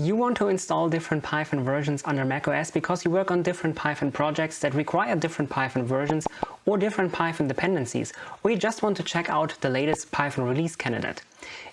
You want to install different Python versions under macOS because you work on different Python projects that require different Python versions or different Python dependencies, or you just want to check out the latest Python release candidate.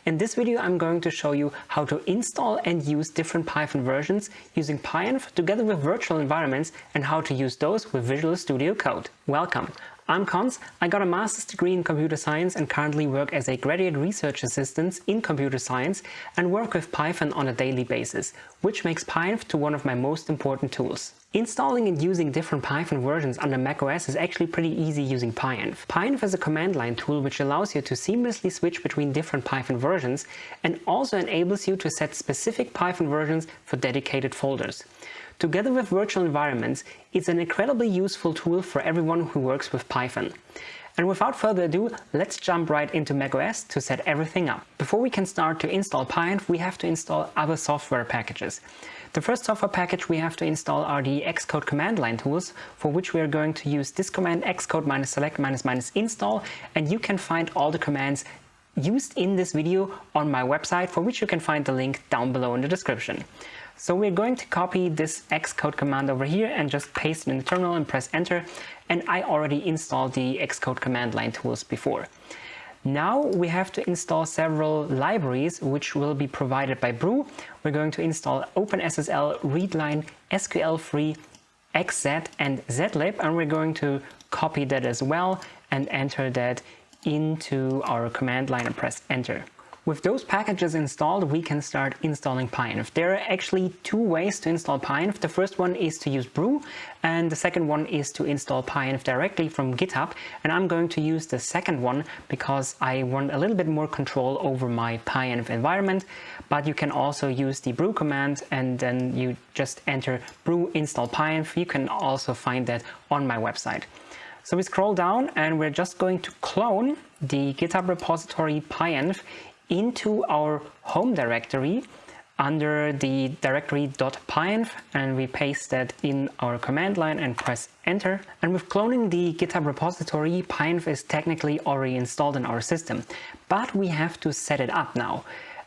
In this video I'm going to show you how to install and use different Python versions using PyEnv together with virtual environments and how to use those with Visual Studio Code. Welcome! I'm Cons, I got a master's degree in computer science and currently work as a graduate research assistant in computer science and work with Python on a daily basis, which makes PyEnv to one of my most important tools. Installing and using different Python versions under macOS is actually pretty easy using PyEnv. PyEnv is a command line tool which allows you to seamlessly switch between different Python versions and also enables you to set specific Python versions for dedicated folders. Together with virtual environments, it's an incredibly useful tool for everyone who works with Python. And without further ado, let's jump right into macOS to set everything up. Before we can start to install PyEnv, we have to install other software packages. The first software package we have to install are the Xcode command line tools, for which we are going to use this command xcode minus select minus minus install, and you can find all the commands used in this video on my website, for which you can find the link down below in the description. So we're going to copy this xcode command over here and just paste it in the terminal and press enter. And I already installed the xcode command line tools before. Now we have to install several libraries which will be provided by Brew. We're going to install OpenSSL, Readline, SQL3, XZ and zlib and we're going to copy that as well and enter that into our command line and press enter. With those packages installed, we can start installing PyEnv. There are actually two ways to install PyEnv. The first one is to use Brew, and the second one is to install PyEnv directly from GitHub. And I'm going to use the second one because I want a little bit more control over my PyEnv environment. But you can also use the brew command and then you just enter brew install PyEnv. You can also find that on my website. So we scroll down and we're just going to clone the GitHub repository PyEnv into our home directory under the directory .pyenv and we paste that in our command line and press enter. And with cloning the GitHub repository, pyenv is technically already installed in our system, but we have to set it up now.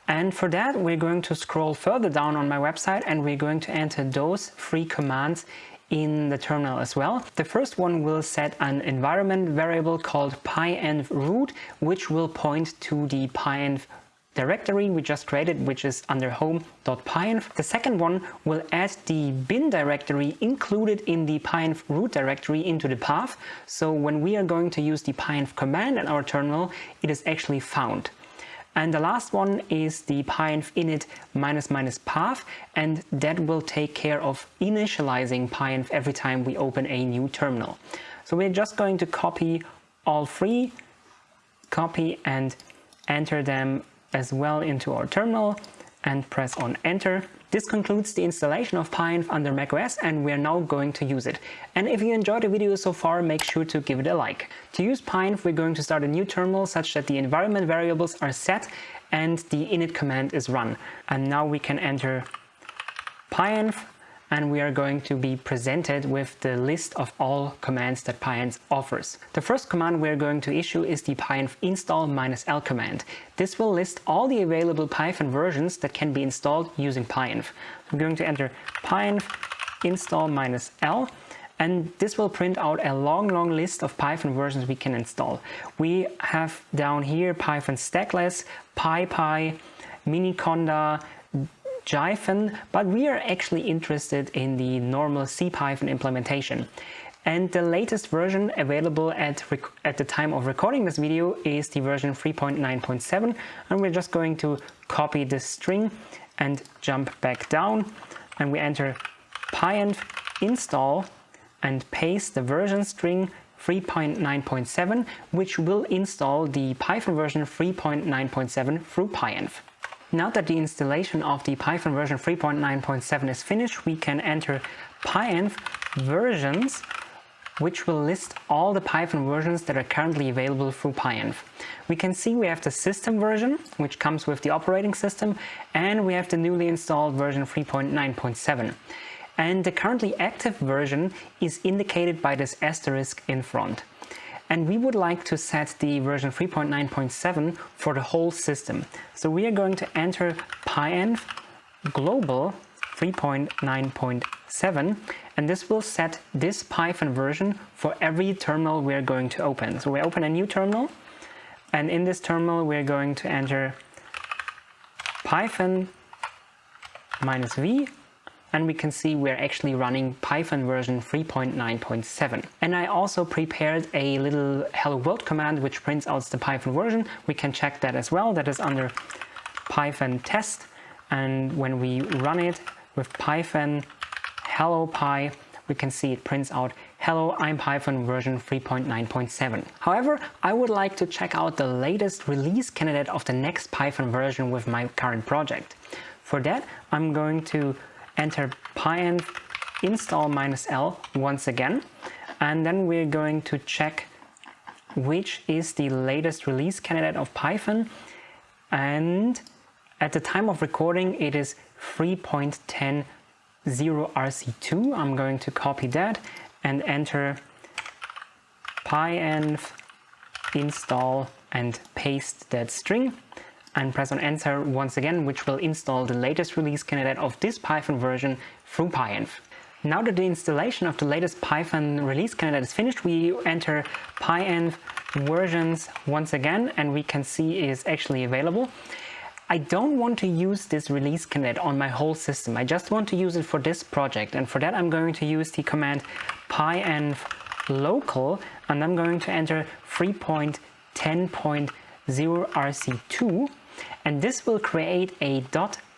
And for that, we're going to scroll further down on my website and we're going to enter those three commands in the terminal as well. The first one will set an environment variable called pyenv root, which will point to the pyenv directory we just created, which is under home.pyenv. The second one will add the bin directory included in the pyenv root directory into the path. So when we are going to use the pyenv command in our terminal, it is actually found. And the last one is the pyenv init minus minus path and that will take care of initializing pyenv every time we open a new terminal. So we're just going to copy all three, copy and enter them as well into our terminal and press on enter. This concludes the installation of PyEnv under macOS and we are now going to use it. And if you enjoyed the video so far, make sure to give it a like. To use PyEnv, we're going to start a new terminal such that the environment variables are set and the init command is run. And now we can enter PyEnv and we are going to be presented with the list of all commands that PyEnv offers. The first command we're going to issue is the pyenv install minus -l command. This will list all the available Python versions that can be installed using pyenv. I'm going to enter pyenv install -l and this will print out a long, long list of Python versions we can install. We have down here Python stackless, PyPy, Miniconda, Jython, but we are actually interested in the normal CPython implementation. And the latest version available at, at the time of recording this video is the version 3.9.7 and we're just going to copy this string and jump back down and we enter pyenv install and paste the version string 3.9.7 which will install the Python version 3.9.7 through pyenv. Now that the installation of the Python version 3.9.7 is finished, we can enter pyenv versions which will list all the Python versions that are currently available through pyenv. We can see we have the system version, which comes with the operating system, and we have the newly installed version 3.9.7. And the currently active version is indicated by this asterisk in front and we would like to set the version 3.9.7 for the whole system. So we are going to enter pyenv global 3.9.7 and this will set this Python version for every terminal we're going to open. So we open a new terminal and in this terminal we're going to enter Python minus v and we can see we're actually running Python version 3.9.7. And I also prepared a little hello world command which prints out the Python version. We can check that as well. That is under Python test and when we run it with Python hello py we can see it prints out hello I'm Python version 3.9.7. However, I would like to check out the latest release candidate of the next Python version with my current project. For that, I'm going to enter pyenv install minus l once again. And then we're going to check which is the latest release candidate of Python. And at the time of recording it is 3.10 rc2 I'm going to copy that and enter pyenv install and paste that string and press on enter once again, which will install the latest release candidate of this Python version through pyenv. Now that the installation of the latest Python release candidate is finished, we enter pyenv versions once again and we can see it is actually available. I don't want to use this release candidate on my whole system. I just want to use it for this project and for that I'm going to use the command pyenv local and I'm going to enter 3.10.0 rc2 and this will create a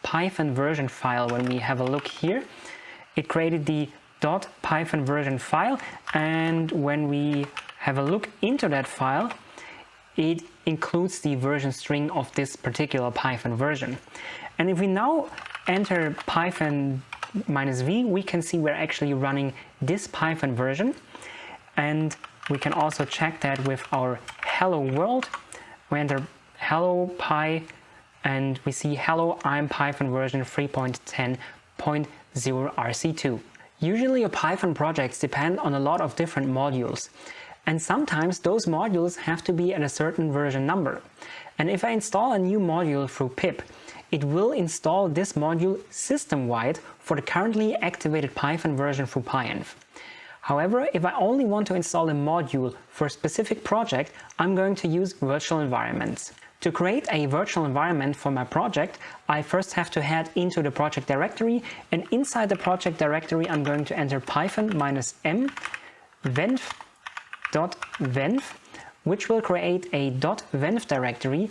.python version file when we have a look here. It created the .python version file and when we have a look into that file it includes the version string of this particular Python version. And if we now enter Python minus v, we can see we're actually running this Python version. And we can also check that with our hello world. We enter hello py and we see hello I'm Python version 3.10.0 RC2. Usually your Python projects depend on a lot of different modules and sometimes those modules have to be at a certain version number. And if I install a new module through pip, it will install this module system-wide for the currently activated Python version through pyenv. However, if I only want to install a module for a specific project, I'm going to use virtual environments. To create a virtual environment for my project, I first have to head into the project directory and inside the project directory I'm going to enter python minus m venv.venv which will create a .venv directory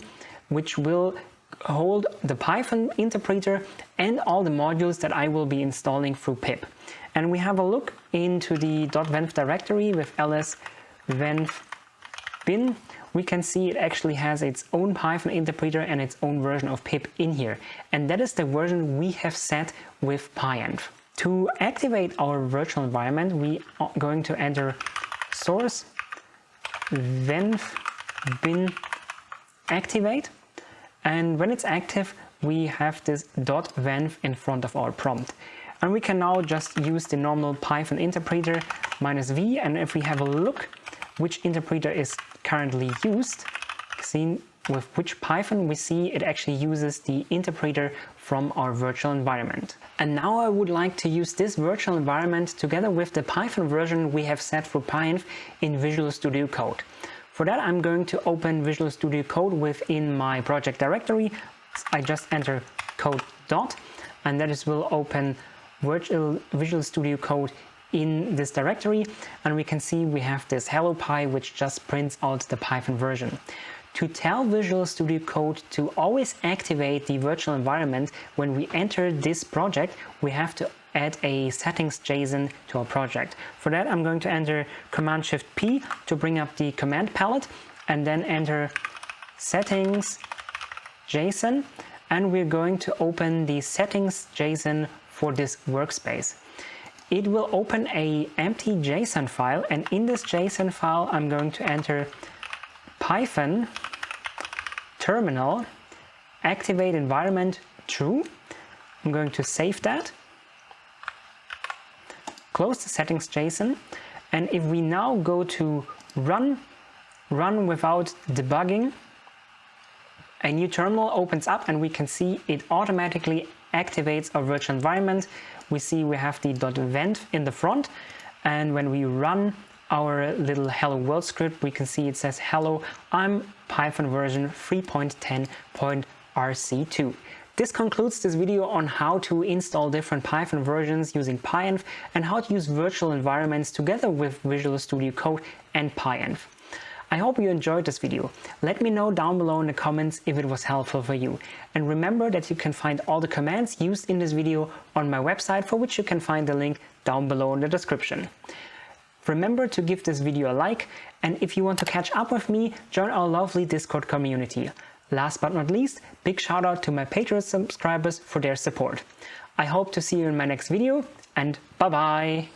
which will hold the Python interpreter and all the modules that I will be installing through pip. And we have a look into the .venv directory with ls venv bin we can see it actually has its own Python interpreter and its own version of pip in here. And that is the version we have set with pyenv. To activate our virtual environment, we are going to enter source venv bin activate. And when it's active, we have this dot .venv in front of our prompt. And we can now just use the normal Python interpreter minus v. And if we have a look which interpreter is currently used, seen with which Python we see it actually uses the interpreter from our virtual environment. And now I would like to use this virtual environment together with the Python version we have set for pyenv in Visual Studio Code. For that I'm going to open Visual Studio Code within my project directory. I just enter code dot and that is will open Virtual Visual Studio Code in this directory and we can see we have this hello py which just prints out the Python version. To tell Visual Studio Code to always activate the virtual environment when we enter this project, we have to add a settings JSON to our project. For that, I'm going to enter Command Shift P to bring up the command palette and then enter settings JSON and we're going to open the settings JSON for this workspace it will open a empty JSON file and in this JSON file I'm going to enter python terminal activate environment true. I'm going to save that, close the settings JSON and if we now go to run, run without debugging, a new terminal opens up and we can see it automatically activates our virtual environment. We see we have the .venv in the front and when we run our little hello world script we can see it says hello I'm Python version 3.10.rc2. This concludes this video on how to install different Python versions using PyEnv and how to use virtual environments together with Visual Studio Code and PyEnv. I hope you enjoyed this video. Let me know down below in the comments if it was helpful for you. And remember that you can find all the commands used in this video on my website for which you can find the link down below in the description. Remember to give this video a like and if you want to catch up with me, join our lovely Discord community. Last but not least, big shout out to my Patreon subscribers for their support. I hope to see you in my next video and bye bye!